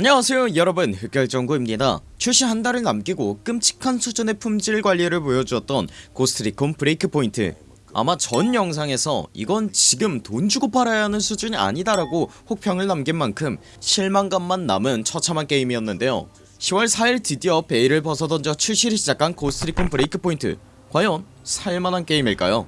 안녕하세요 여러분. 흑결정구입니다. 출시 한 달을 남기고 끔찍한 수준의 품질 관리를 보여주었던 고스트리콘 브레이크 포인트. 아마 전 영상에서 이건 지금 돈 주고 팔아야 하는 수준이 아니다라고 혹평을 남긴 만큼 실망감만 남은 처참한 게임이었는데요. 10월 4일 드디어 베일을 벗어던져 출시를 시작한 고스트리콘 브레이크 포인트. 과연 살만한 게임일까요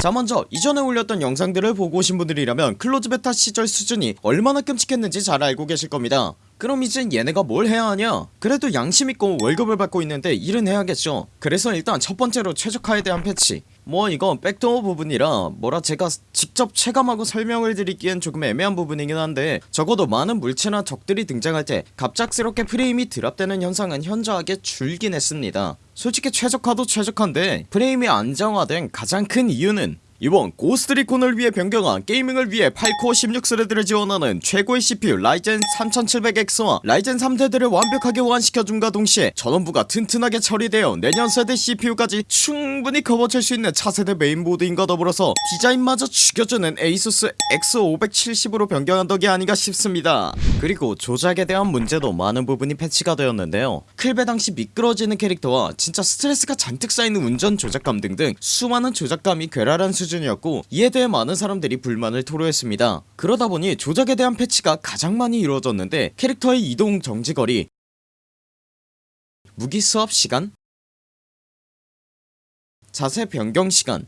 자 먼저 이전에 올렸던 영상들을 보고 오신 분들이라면 close beta 시절 수준이 얼마나 끔찍했는지 잘 알고 계실 겁니다 그럼 이제 얘네가 뭘 해야 하냐? 그래도 양심있고 월급을 받고 있는데 일은 해야겠죠. 그래서 일단 첫번째로 최적화에 대한 패치. 뭐 이건 backdoor 부분이라 뭐라 제가 직접 체감하고 설명을 드리기엔 조금 애매한 부분이긴 한데 적어도 많은 물체나 적들이 등장할 때 갑작스럽게 프레임이 drop되는 현상은 현저하게 줄긴 했습니다. 솔직히 최적화도 최적화인데 프레임이 안정화된 가장 큰 이유는 이번 고스트리콘을 위해 변경한 gaming을 위해 8코어 16thread를 지원하는 최고의 CPU 라이젠 3700X와 라이젠 3세대를 완벽하게 호환시켜줌과 동시에 전원부가 튼튼하게 처리되어 내년 세대 CPU까지 충분히 커버칠 수 있는 차세대 메인보드인과 더불어서 디자인마저 죽여주는 에이수스 X570으로 변경한 덕이 아닌가 싶습니다 그리고 조작에 대한 문제도 많은 부분이 패치가 되었는데요. 클베 당시 미끄러지는 캐릭터와 진짜 스트레스가 잔뜩 쌓이는 운전 조작감 등등 수많은 조작감이 괴랄한 수준 수준이었고 이에 대해 많은 사람들이 불만을 토로했습니다. 그러다보니 조작에 대한 패치가 가장 많이 이루어졌는데 캐릭터의 이동 정지거리 무기 수업 시간 자세 변경 시간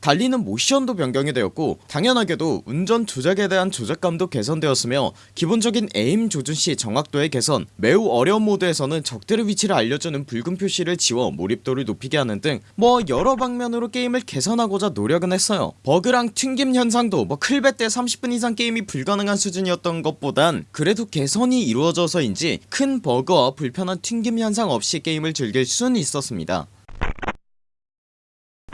달리는 모션도 변경이 되었고 당연하게도 운전 조작에 대한 조작감도 개선되었으며 기본적인 에임 조준시 정확도의 개선 매우 어려운 모드에서는 적들의 위치를 알려주는 붉은 표시를 지워 몰입도를 높이게 하는 등 뭐 여러 방면으로 게임을 개선하고자 노력은 했어요. 버그랑 튕김 현상도 뭐 클베 때 30분 이상 게임이 불가능한 수준이었던 것보단 그래도 개선이 이루어져서인지 큰 버그와 불편한 튕김 현상 없이 게임을 즐길 수는 있었습니다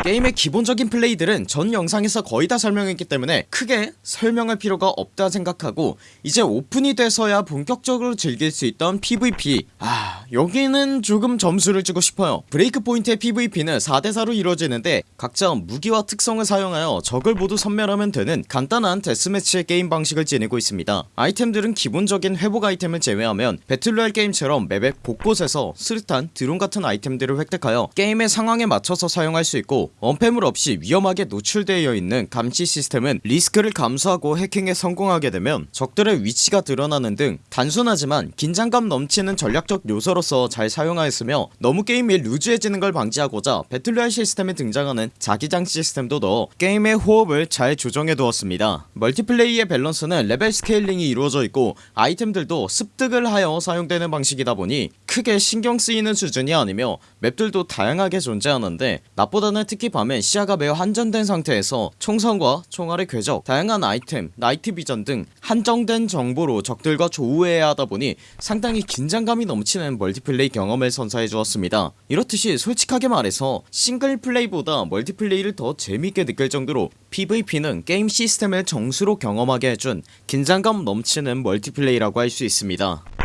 게임의 기본적인 플레이들은 전 영상에서 거의 다 설명했기 때문에 크게 설명할 필요가 없다 생각하고 이제 오픈이 돼서야 본격적으로 즐길 수 있던 PVP 아 여기는 조금 점수를 주고 싶어요. 브레이크 포인트의 PVP는 4대4로 이루어지는데 각자 무기와 특성을 사용하여 적을 모두 섬멸하면 되는 간단한 데스매치의 게임 방식을 지니고 있습니다. 아이템들은 기본적인 회복 아이템을 제외하면 battle royale 게임처럼 map의 곳곳에서 수류탄 드론 같은 아이템들을 획득하여 게임의 상황에 맞춰서 사용할 수 있고 엄폐물 없이 위험하게 노출되어 있는 감시 시스템은 리스크를 감수하고 해킹에 성공하게 되면 적들의 위치가 드러나는 등 단순하지만 긴장감 넘치는 전략적 요소 로서 잘 사용하였으며 너무 게임이 루즈해지는 걸 방지하고자 battle royale 시스템에 등장하는 자기장 시스템도 넣어 게임의 호흡을 잘 조정해 두었습니다. multiplay의 밸런스는 level scaling이 이루어져 있고 아이템들도 습득을 하여 사용되는 방식이다 보니 크게 신경 쓰이는 수준이 아니며 map들도 다양하게 존재하는데 낮보다는 특히 밤엔 시야가 매우 한정된 상태에서 총성과 총알의 궤적 다양한 아이템 night vision 등 한정된 정보로 적들과 조우해야 하다보니 상당히 긴장감이 넘치는 multiplay 경험을 선사해 주었습니다. 이렇듯이 솔직하게 말해서 single play보다 multiplay를 더 재밌게 느낄 정도로 PVP는 게임 시스템을 정수로 경험하게 해준 긴장감 넘치는 멀티플레이라고 할 수 있습니다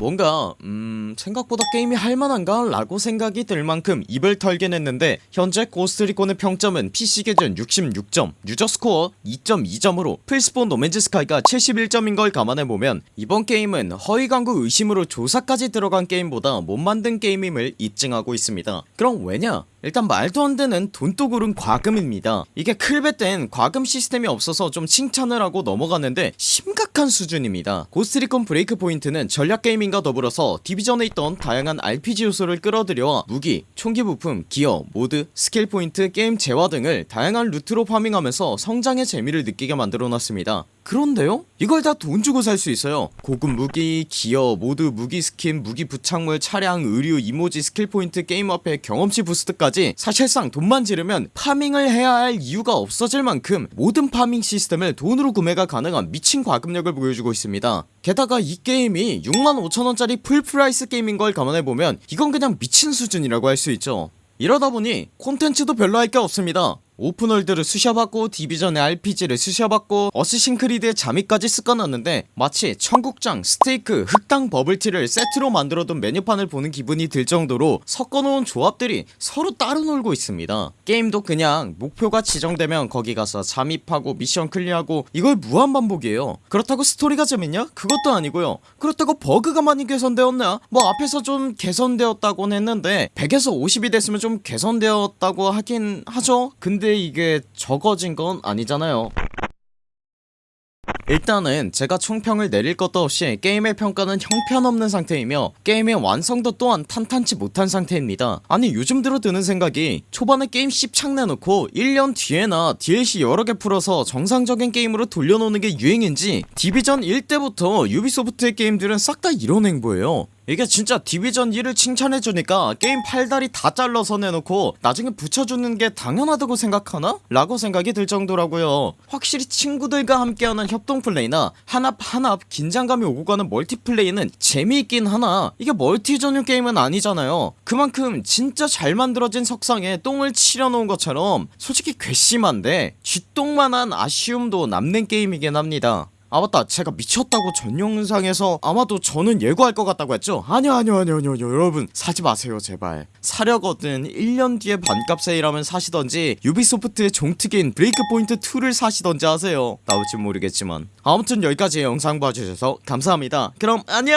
뭔가 음 생각보다 게임이 할만한가? 라고 생각이 들 만큼 입을 털긴 했는데 현재 Ghost Recon의 평점은 PC 기준 66점 user score 2.2점으로 플스판 No Man's Sky가 71점인 걸 감안해보면 이번 게임은 허위광고 의심으로 조사까지 들어간 게임보다 못 만든 게임임을 입증하고 있습니다. 그럼 왜냐 일단 말도 안되는 돈독 오른 과금입니다. 이게 클베 땐 과금 시스템이 없어서 좀 칭찬을 하고 넘어갔는데 심각한 수준입니다. Ghost Recon Breakpoint는 전략 게이밍과 더불어서 Division에 있던 다양한 RPG 요소를 끌어들여 무기, 총기 부품, 기어, 모드, 스킬 포인트, 게임 재화 등을 다양한 루트로 farming하면서 성장의 재미를 느끼게 만들어놨습니다 그런데요? 이걸 다 돈 주고 살 수 있어요. 고급 무기, 기어, 모드, 무기 스킨, 무기 부착물, 차량, 의류, 이모지, 스킬 포인트, 게임 화폐 경험치 boost까지 사실상 돈만 지르면 farming을 해야 할 이유가 없어질 만큼 모든 farming 시스템을 돈으로 구매가 가능한 미친 과금력을 보여주고 있습니다. 게다가 이 게임이 65,000원짜리 full price 게임인 걸 감안해보면 이건 그냥 미친 수준이라고 할 수 있죠. 이러다보니 콘텐츠도 별로 할 게 없습니다 오픈월드를 쑤셔박고 Division의 RPG를 쑤셔박고 Assassin's Creed의 잠입까지 쑤셔놨는데 마치 청국장 스테이크 흑당 버블티를 세트로 만들어둔 메뉴판을 보는 기분이 들 정도로 섞어놓은 조합들이 서로 따로 놀고 있습니다 게임도 그냥 목표가 지정되면 거기 가서 잠입하고 미션 clear하고 이걸 무한반복이에요 그렇다고 스토리가 재밌냐? 그것도 아니고요 그렇다고 버그가 많이 개선되었냐? 뭐 앞에서 좀 개선되었다곤 했는데 100에서 50이 됐으면 좀 개선되었다고 하긴 하죠 근데 이게 적어진 건 아니잖아요. 일단은 제가 총평을 내릴 것도 없이 게임의 평가는 형편없는 상태이며 게임의 완성도 또한 탄탄치 못한 상태입니다. 아니 요즘 들어 드는 생각이 초반에 게임 씹창 내놓고 1년 뒤에나 DLC 여러개 풀어서 정상적인 게임으로 돌려놓는 게 유행인지 Division 1때부터 Ubisoft의 게임들은 싹 다 이런 행보예요 이게 진짜 Division 1을 칭찬해주니까 게임 팔다리 다 잘라서 내놓고 나중에 붙여주는 게 당연하다고 생각하나? 라고 생각이 들 정도라고요. 확실히 친구들과 함께하는 협동플레이나 한 합 한 합 긴장감이 오고 가는 멀티플레이는 재미있긴 하나? 이게 멀티 전용 게임은 아니잖아요. 그만큼 진짜 잘 만들어진 석상에 똥을 칠해놓은 것처럼 솔직히 괘씸한데 쥐똥만한 아쉬움도 남는 게임이긴 합니다 아 맞다. 제가 미쳤다고 전 영상에서 아마도 저는 예고할 것 같다고 했죠? 아니요 아니요 아니요 아니요. 여러분 사지 마세요 제발. 사려거든. 1년 뒤에 반값 세일하면 사시던지 유비소프트의 종특인 브레이크포인트 2를 사시던지 하세요. 나올진 모르겠지만. 아무튼 여기까지 영상 봐주셔서 감사합니다. 그럼 안녕